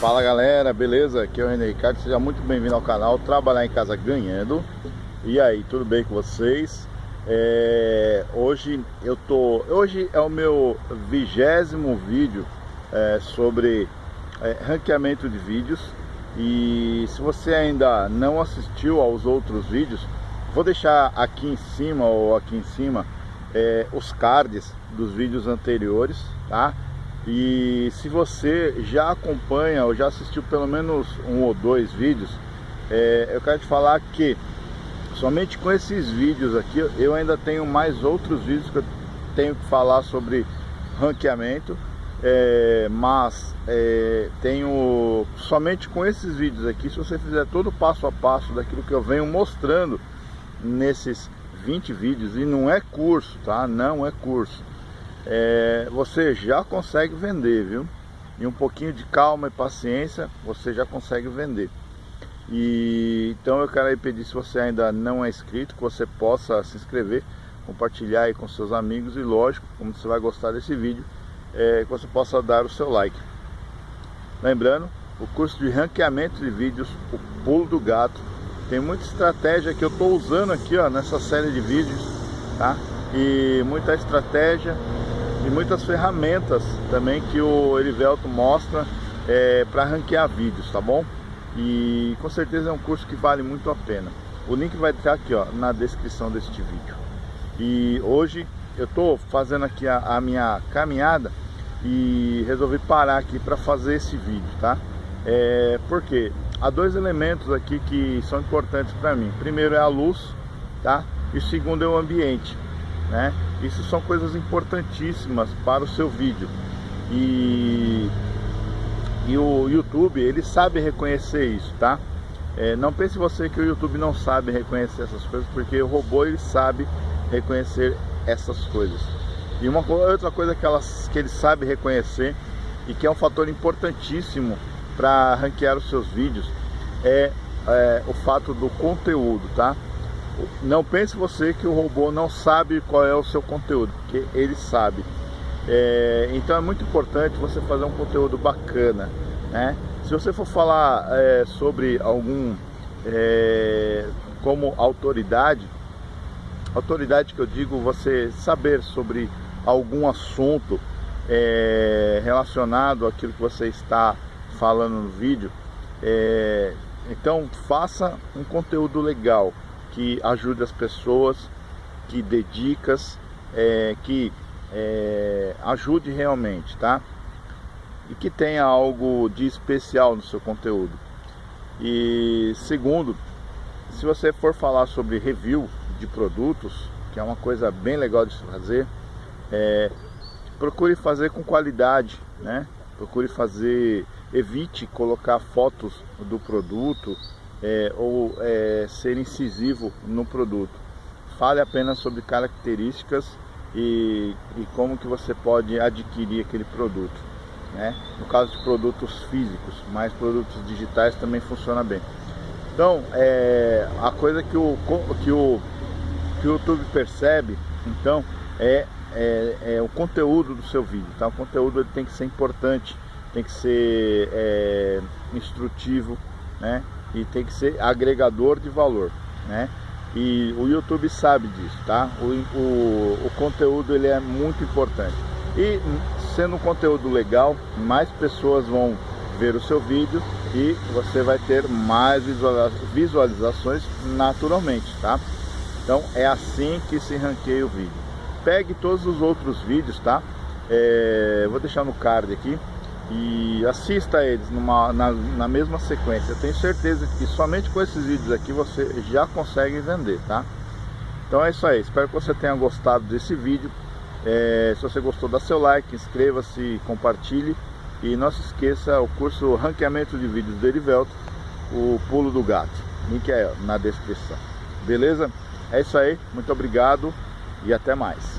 Fala galera, beleza? Aqui é o René Ricardo, seja muito bem-vindo ao canal Trabalhar em Casa Ganhando E aí, tudo bem com vocês? É... Hoje eu tô... Hoje é o meu vigésimo vídeo é, sobre é, ranqueamento de vídeos E se você ainda não assistiu aos outros vídeos Vou deixar aqui em cima ou aqui em cima é, os cards dos vídeos anteriores, tá? E se você já acompanha ou já assistiu pelo menos um ou dois vídeos, é, eu quero te falar que somente com esses vídeos aqui eu ainda tenho mais outros vídeos que eu tenho que falar sobre ranqueamento, é, mas é, tenho somente com esses vídeos aqui, se você fizer todo o passo a passo daquilo que eu venho mostrando nesses 20 vídeos, e não é curso, tá? Não é curso é, você já consegue vender, viu? E um pouquinho de calma e paciência, você já consegue vender. E então eu quero aí pedir se você ainda não é inscrito, que você possa se inscrever, compartilhar aí com seus amigos e lógico, como você vai gostar desse vídeo, é, que você possa dar o seu like. Lembrando, o curso de ranqueamento de vídeos, o pulo do gato, tem muita estratégia que eu estou usando aqui ó, nessa série de vídeos, tá? E muita estratégia e muitas ferramentas também que o Erivelto mostra é, para ranquear vídeos, tá bom? E com certeza é um curso que vale muito a pena. O link vai estar aqui ó, na descrição deste vídeo. E hoje eu estou fazendo aqui a, a, minha caminhada e resolvi parar aqui para fazer esse vídeo, tá? É, porque há dois elementos aqui que são importantes para mim. Primeiro é a luz, tá? E segundo é o ambiente né? Isso são coisas importantíssimas para o seu vídeo. E, e o YouTube, ele sabe reconhecer isso, tá? É, não pense você que o YouTube não sabe reconhecer essas coisas, porque o robô ele sabe reconhecer essas coisas. E uma outra coisa que, elas, que ele sabe reconhecer e que é um fator importantíssimo para ranquear os seus vídeos é, é o fato do conteúdo, tá? Não pense você que o robô não sabe qual é o seu conteúdo, porque ele sabe. É, então é muito importante você fazer um conteúdo bacana, né? Se você for falar é, sobre algum, é, como autoridade, autoridade que eu digo, você saber sobre algum assunto é, relacionado àquilo que você está falando no vídeo, é, então faça um conteúdo legal, que ajude as pessoas, que dedicas, é, que é, ajude realmente, tá? E que tenha algo de especial no seu conteúdo. E segundo, se você for falar sobre review de produtos, que é uma coisa bem legal de se fazer, é, procure fazer com qualidade, né? Procure fazer, evite colocar fotos do produto, é, ou é, ser incisivo no produto. Fale apenas sobre características e, e, como que você pode adquirir aquele produto. Né? No caso de produtos físicos, mas produtos digitais também funciona bem. Então, é, a coisa que o, que, o, que o YouTube percebe, então, é, é, é o conteúdo do seu vídeo. Tá? O conteúdo ele tem que ser importante, tem que ser é, instrutivo, né? E tem que ser agregador de valor, né? E o YouTube sabe disso, tá? O, o, o conteúdo ele é muito importante. E sendo um conteúdo legal, mais pessoas vão ver o seu vídeo e você vai ter mais visualizações naturalmente, tá? Então é assim que se ranqueia o vídeo. Pegue todos os outros vídeos, tá? É, vou deixar no card aqui e assista eles numa, na, na mesma sequência. Eu tenho certeza que somente com esses vídeos aqui você já consegue vender, tá? Então é isso aí, espero que você tenha gostado desse vídeo. É, se você gostou, dá seu like, inscreva-se, compartilhe. E não se esqueça o curso Ranqueamento de Vídeos do Erivelto, o Pulo do Gato. Link é na descrição. Beleza? É isso aí, muito obrigado e até mais.